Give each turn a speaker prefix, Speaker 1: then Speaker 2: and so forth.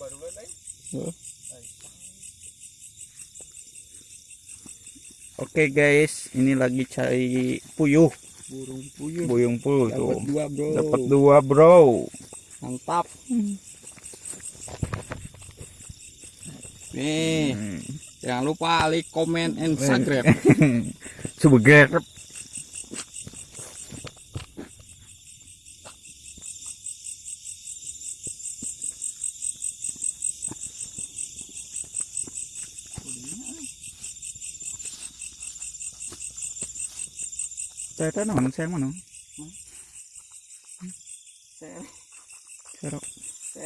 Speaker 1: baru.
Speaker 2: Oke guys, ini lagi cari puyuh,
Speaker 1: burung puyuh
Speaker 2: buyung puyuh
Speaker 1: dapat
Speaker 2: tuh.
Speaker 1: dua bro
Speaker 2: Dapat dua bro.
Speaker 1: mantap nih
Speaker 2: Hmm.
Speaker 1: jangan lupa like comment and subscribe
Speaker 2: Sebeger. Teka naman, sayang mo no? Sayang.